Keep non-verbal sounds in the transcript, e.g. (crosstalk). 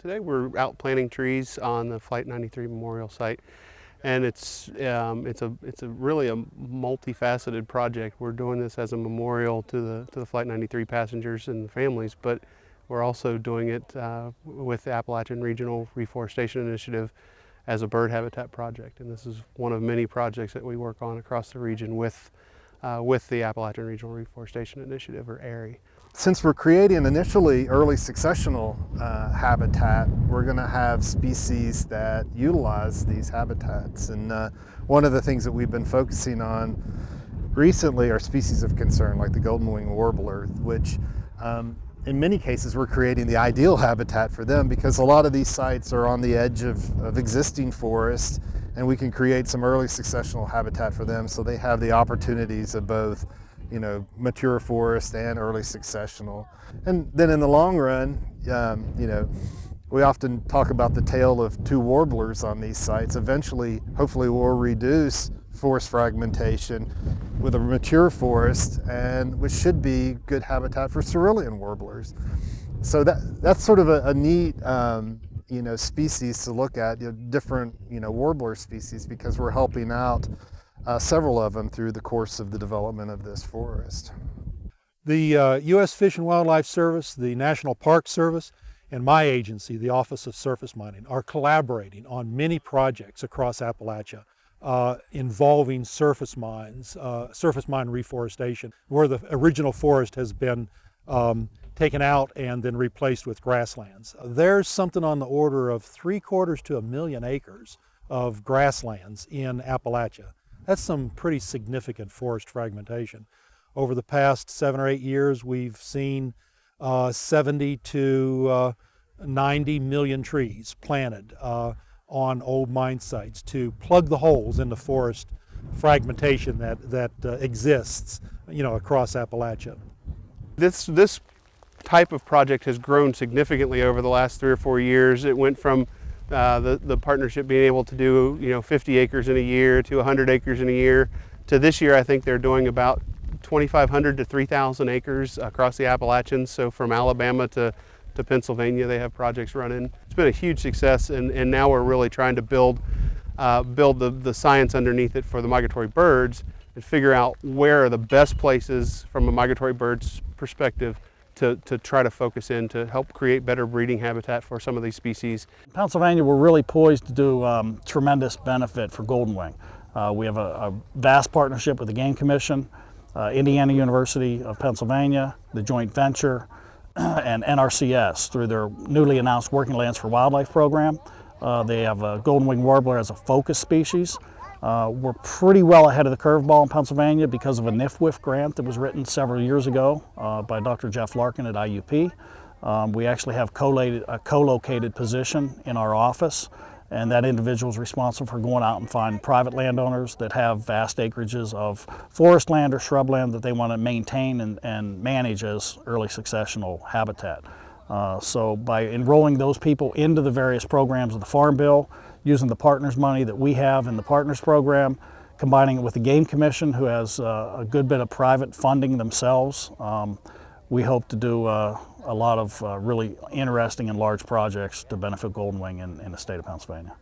Today we're out planting trees on the Flight 93 Memorial Site and it's, um, it's, a, it's a really a multifaceted project. We're doing this as a memorial to the, to the Flight 93 passengers and families, but we're also doing it uh, with the Appalachian Regional Reforestation Initiative as a bird habitat project. And this is one of many projects that we work on across the region with, uh, with the Appalachian Regional Reforestation Initiative, or ARRI. Since we're creating initially early successional uh, habitat, we're going to have species that utilize these habitats. And uh, one of the things that we've been focusing on recently are species of concern, like the golden wing warbler, which um, in many cases we're creating the ideal habitat for them because a lot of these sites are on the edge of, of existing forests and we can create some early successional habitat for them so they have the opportunities of both you know, mature forest and early successional. And then in the long run, um, you know, we often talk about the tale of two warblers on these sites. Eventually, hopefully we'll reduce forest fragmentation with a mature forest and which should be good habitat for cerulean warblers. So that, that's sort of a, a neat um, you know, species to look at, you know, different you know, warbler species because we're helping out uh, several of them through the course of the development of this forest. The uh, U.S. Fish and Wildlife Service, the National Park Service, and my agency, the Office of Surface Mining, are collaborating on many projects across Appalachia uh, involving surface mines, uh, surface mine reforestation, where the original forest has been um, taken out and then replaced with grasslands. There's something on the order of three quarters to a million acres of grasslands in Appalachia. That's some pretty significant forest fragmentation. Over the past seven or eight years, we've seen uh, 70 to uh, 90 million trees planted uh, on old mine sites to plug the holes in the forest fragmentation that, that uh, exists you know, across Appalachia. This, this type of project has grown significantly over the last three or four years. It went from uh, the, the partnership being able to do you know 50 acres in a year to 100 acres in a year to this year I think they're doing about 2,500 to 3,000 acres across the Appalachians. So from Alabama to, to Pennsylvania they have projects running. It's been a huge success and, and now we're really trying to build, uh, build the, the science underneath it for the migratory birds and figure out where are the best places from a migratory bird's perspective to, to try to focus in to help create better breeding habitat for some of these species. Pennsylvania, we're really poised to do um, tremendous benefit for golden wing. Uh, we have a, a, vast partnership with the Game Commission, uh, Indiana University of Pennsylvania, the joint venture, (clears throat) and NRCS through their newly announced Working Lands for Wildlife program. Uh, they have a golden wing warbler as a focus species. Uh, we're pretty well ahead of the curveball in Pennsylvania because of a NIFWIF grant that was written several years ago uh, by Dr. Jeff Larkin at IUP. Um, we actually have a co-located position in our office and that individual is responsible for going out and finding private landowners that have vast acreages of forest land or shrubland that they want to maintain and, and manage as early successional habitat. Uh, so by enrolling those people into the various programs of the Farm Bill, using the partners money that we have in the partners program, combining it with the Game Commission who has uh, a good bit of private funding themselves. Um, we hope to do uh, a lot of uh, really interesting and large projects to benefit Golden Wing in, in the state of Pennsylvania.